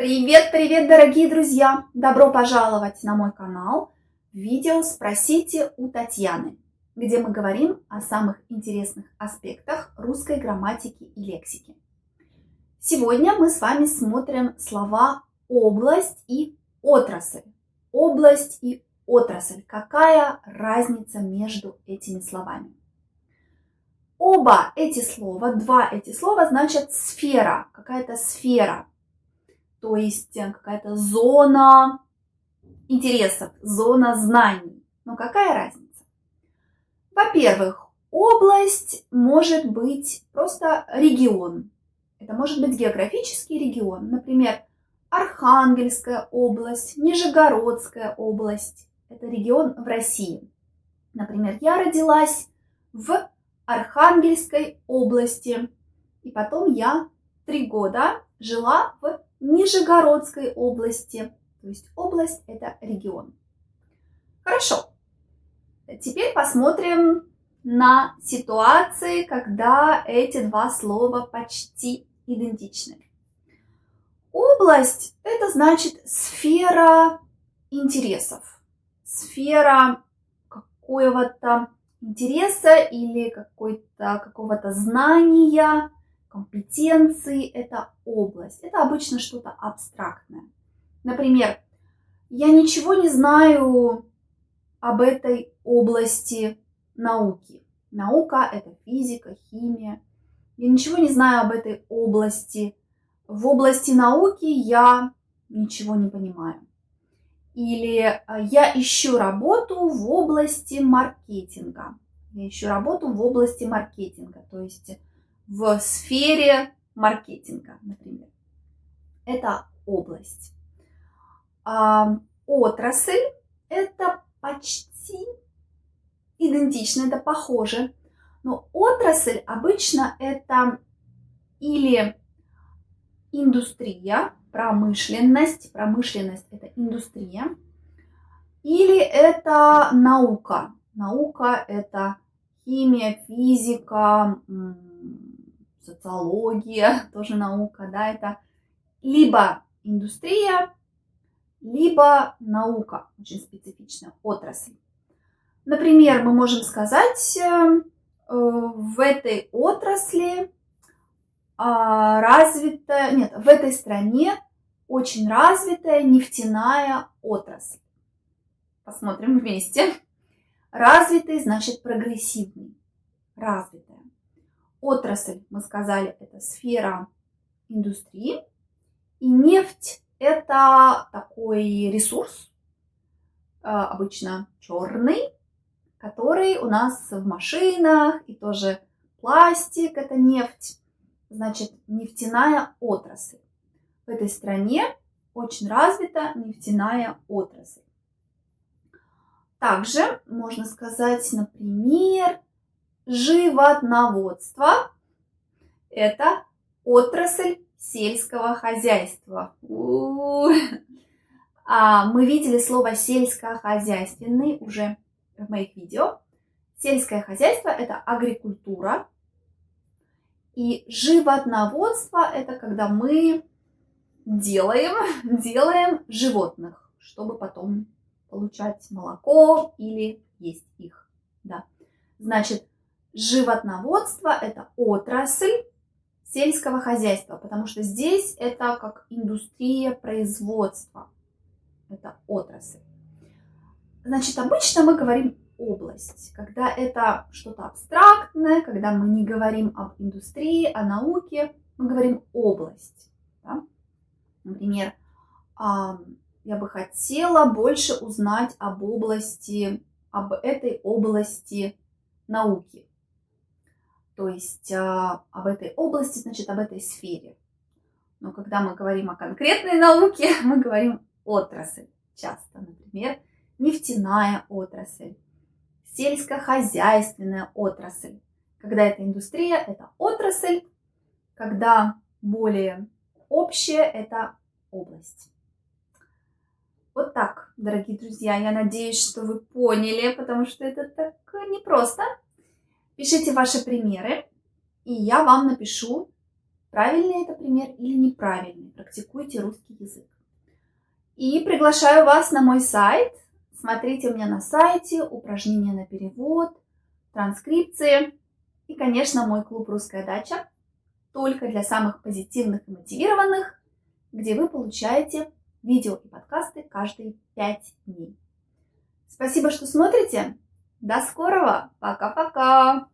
Привет, привет, дорогие друзья! Добро пожаловать на мой канал видео «Спросите у Татьяны», где мы говорим о самых интересных аспектах русской грамматики и лексики. Сегодня мы с вами смотрим слова «область» и «отрасль». Область и отрасль. Какая разница между этими словами? Оба эти слова, два эти слова значат сфера, какая-то сфера, то есть э, какая-то зона интересов, зона знаний. Но какая разница? Во-первых, область может быть просто регион. Это может быть географический регион, например, Архангельская область, Нижегородская область. Это регион в России. Например, я родилась в Архангельской области. И потом я три года жила в Нижегородской области. То есть область – это регион. Хорошо. Теперь посмотрим на ситуации, когда эти два слова почти идентичны. Область – это значит сфера интересов, сфера какого-то интереса или какого-то знания, компетенции, это область. Это обычно что-то абстрактное. Например, я ничего не знаю об этой области науки. Наука – это физика, химия. Я ничего не знаю об этой области. В области науки я ничего не понимаю. Или э, я ищу работу в области маркетинга. Я ищу работу в области маркетинга, то есть в сфере маркетинга, например. Это область. А, отрасль – это почти идентично, это похоже. Но отрасль обычно это или индустрия, промышленность, промышленность – это индустрия, или это наука. Наука – это химия, физика, социология, тоже наука, да, это либо индустрия, либо наука, очень специфичная отрасль. Например, мы можем сказать, э, в этой отрасли а, развитая, нет, в этой стране очень развитая нефтяная отрасль. Посмотрим вместе. Развитый значит прогрессивный, развитая. Отрасль, мы сказали, это сфера индустрии. И нефть – это такой ресурс, э, обычно черный, который у нас в машинах, и тоже пластик – это нефть значит, нефтяная отрасль. В этой стране очень развита нефтяная отрасль. Также можно сказать, например, животноводство – это отрасль сельского хозяйства. У -у -у. А мы видели слово сельскохозяйственный уже в моих видео. Сельское хозяйство – это агрикультура, и животноводство – это когда мы делаем, делаем животных, чтобы потом получать молоко или есть их. Да. Значит, животноводство – это отрасль сельского хозяйства, потому что здесь это как индустрия производства. Это отрасль. Значит, обычно мы говорим область, когда это что-то абстрактное, когда мы не говорим об индустрии, о науке, мы говорим область. Да? Например, я бы хотела больше узнать об области, об этой области науки. То есть а, об этой области, значит, об этой сфере. Но когда мы говорим о конкретной науке, мы говорим отрасль часто. Например, нефтяная отрасль, сельскохозяйственная отрасль. Когда это индустрия, это отрасль, когда более общее, это область. Вот так, дорогие друзья, я надеюсь, что вы поняли, потому что это так непросто. Пишите ваши примеры, и я вам напишу правильный это пример или неправильный. Практикуйте русский язык. И приглашаю вас на мой сайт. Смотрите у меня на сайте упражнения на перевод, транскрипции и, конечно, мой клуб «Русская дача» только для самых позитивных и мотивированных, где вы получаете видео и подкасты каждые 5 дней. Спасибо, что смотрите. До скорого. Пока-пока.